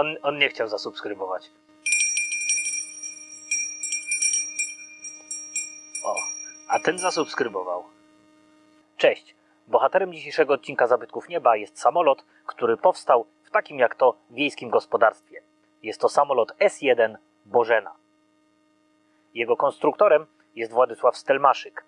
On, on nie chciał zasubskrybować. O, a ten zasubskrybował. Cześć. Bohaterem dzisiejszego odcinka Zabytków Nieba jest samolot, który powstał w takim jak to wiejskim gospodarstwie. Jest to samolot S-1 Bożena. Jego konstruktorem jest Władysław Stelmaszyk.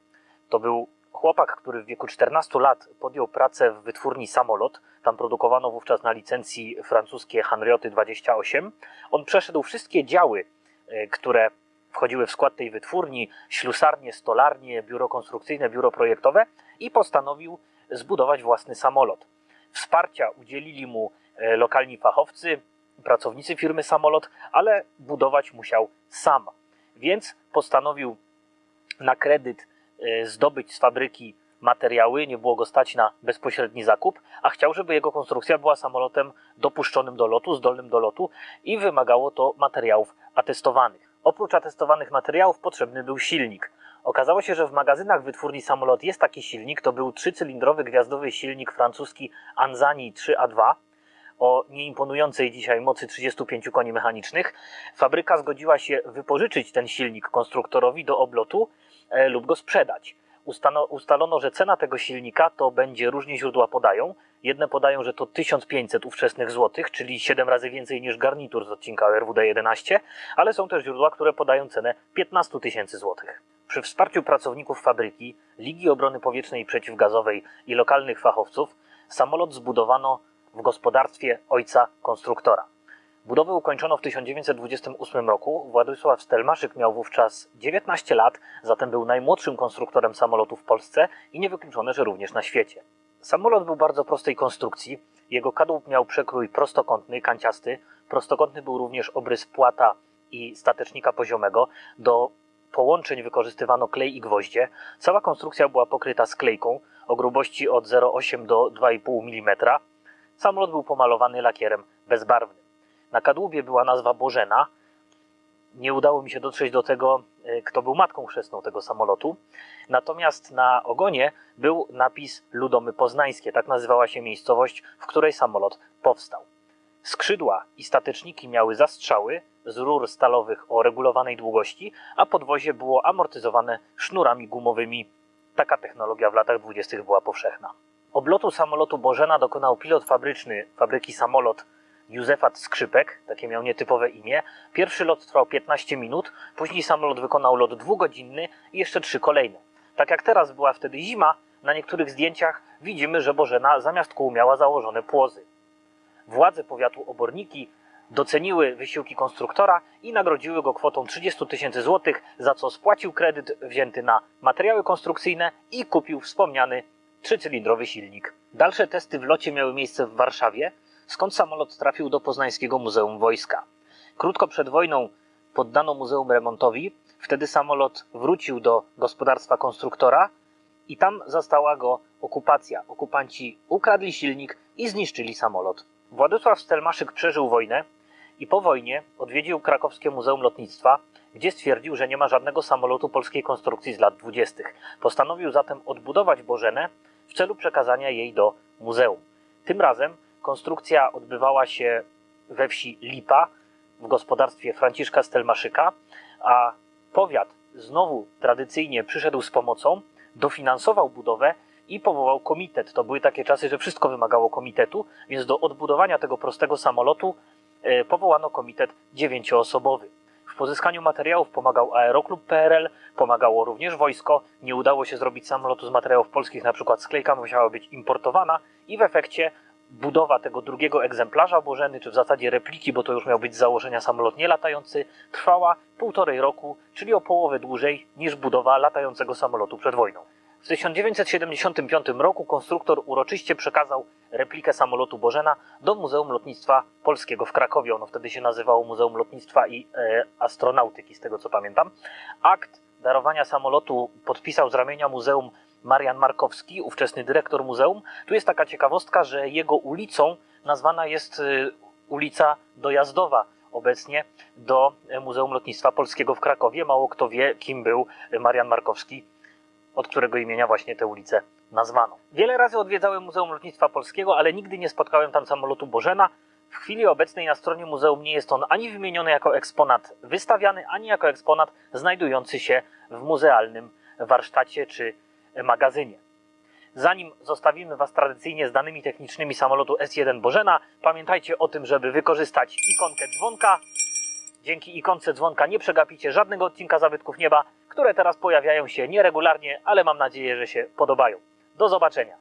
To był chłopak, który w wieku 14 lat podjął pracę w wytwórni Samolot. Tam produkowano wówczas na licencji francuskie Hanrioty 28. On przeszedł wszystkie działy, e, które wchodziły w skład tej wytwórni, ślusarnie, stolarnie, biuro konstrukcyjne, biuro projektowe i postanowił zbudować własny samolot. Wsparcia udzielili mu e, lokalni fachowcy, pracownicy firmy Samolot, ale budować musiał sam. Więc postanowił na kredyt zdobyć z fabryki materiały, nie było go stać na bezpośredni zakup, a chciał, żeby jego konstrukcja była samolotem dopuszczonym do lotu, zdolnym do lotu i wymagało to materiałów atestowanych. Oprócz atestowanych materiałów potrzebny był silnik. Okazało się, że w magazynach wytwórni samolot jest taki silnik, to był trzycylindrowy gwiazdowy silnik francuski Anzani 3A2 o nieimponującej dzisiaj mocy 35 koni mechanicznych. Fabryka zgodziła się wypożyczyć ten silnik konstruktorowi do oblotu lub go sprzedać. Ustano, ustalono, że cena tego silnika to będzie, różnie źródła podają. Jedne podają, że to 1500 ówczesnych złotych, czyli 7 razy więcej niż garnitur z odcinka RWD-11, ale są też źródła, które podają cenę 15 tysięcy złotych. Przy wsparciu pracowników fabryki, Ligi Obrony Powietrznej i Przeciwgazowej i lokalnych fachowców, samolot zbudowano w gospodarstwie ojca konstruktora. Budowę ukończono w 1928 roku. Władysław Stelmaszyk miał wówczas 19 lat, zatem był najmłodszym konstruktorem samolotu w Polsce i niewykluczone, że również na świecie. Samolot był bardzo prostej konstrukcji. Jego kadłub miał przekrój prostokątny, kanciasty. Prostokątny był również obrys płata i statecznika poziomego. Do połączeń wykorzystywano klej i gwoździe. Cała konstrukcja była pokryta sklejką o grubości od 0,8 do 2,5 mm. Samolot był pomalowany lakierem bezbarwnym. Na kadłubie była nazwa Bożena. Nie udało mi się dotrzeć do tego, e, kto był matką chrzestną tego samolotu. Natomiast na ogonie był napis Ludomy Poznańskie. Tak nazywała się miejscowość, w której samolot powstał. Skrzydła i stateczniki miały zastrzały z rur stalowych o regulowanej długości, a podwozie było amortyzowane sznurami gumowymi. Taka technologia w latach dwudziestych była powszechna. Oblotu samolotu Bożena dokonał pilot fabryczny fabryki Samolot Józefat Skrzypek, takie miał nietypowe imię. Pierwszy lot trwał 15 minut, później samolot wykonał lot dwugodzinny i jeszcze trzy kolejne. Tak jak teraz była wtedy zima, na niektórych zdjęciach widzimy, że Bożena zamiast kół miała założone płozy. Władze powiatu Oborniki doceniły wysiłki konstruktora i nagrodziły go kwotą 30 tysięcy złotych, za co spłacił kredyt wzięty na materiały konstrukcyjne i kupił wspomniany trzycylindrowy silnik. Dalsze testy w locie miały miejsce w Warszawie, skąd samolot trafił do Poznańskiego Muzeum Wojska. Krótko przed wojną poddano muzeum remontowi, wtedy samolot wrócił do gospodarstwa konstruktora i tam zastała go okupacja. Okupanci ukradli silnik i zniszczyli samolot. Władysław Stelmaszyk przeżył wojnę i po wojnie odwiedził krakowskie Muzeum Lotnictwa, gdzie stwierdził, że nie ma żadnego samolotu polskiej konstrukcji z lat dwudziestych. Postanowił zatem odbudować Bożenę w celu przekazania jej do muzeum. Tym razem konstrukcja odbywała się we wsi Lipa w gospodarstwie Franciszka Stelmaszyka, a powiat znowu tradycyjnie przyszedł z pomocą, dofinansował budowę i powołał komitet. To były takie czasy, że wszystko wymagało komitetu, więc do odbudowania tego prostego samolotu e, powołano komitet dziewięcioosobowy. W pozyskaniu materiałów pomagał Aeroklub PRL, pomagało również wojsko. Nie udało się zrobić samolotu z materiałów polskich, na przykład sklejka musiała być importowana i w efekcie budowa tego drugiego egzemplarza Bożeny, czy w zasadzie repliki, bo to już miał być z założenia samolot nie latający, trwała półtorej roku, czyli o połowę dłużej niż budowa latającego samolotu przed wojną. W 1975 roku konstruktor uroczyście przekazał replikę samolotu Bożena do Muzeum Lotnictwa Polskiego w Krakowie. Ono wtedy się nazywało Muzeum Lotnictwa i e, Astronautyki, z tego co pamiętam. Akt darowania samolotu podpisał z ramienia muzeum Marian Markowski, ówczesny dyrektor muzeum. Tu jest taka ciekawostka, że jego ulicą nazwana jest e, ulica Dojazdowa obecnie do Muzeum Lotnictwa Polskiego w Krakowie. Mało kto wie, kim był Marian Markowski od którego imienia właśnie tę ulicę nazwano. Wiele razy odwiedzałem Muzeum Lotnictwa Polskiego, ale nigdy nie spotkałem tam samolotu Bożena. W chwili obecnej na stronie muzeum nie jest on ani wymieniony jako eksponat wystawiany, ani jako eksponat znajdujący się w muzealnym warsztacie czy magazynie. Zanim zostawimy Was tradycyjnie z danymi technicznymi samolotu S1 Bożena, pamiętajcie o tym, żeby wykorzystać ikonkę dzwonka. Dzięki ikonce dzwonka nie przegapicie żadnego odcinka Zabytków Nieba, które teraz pojawiają się nieregularnie, ale mam nadzieję, że się podobają. Do zobaczenia.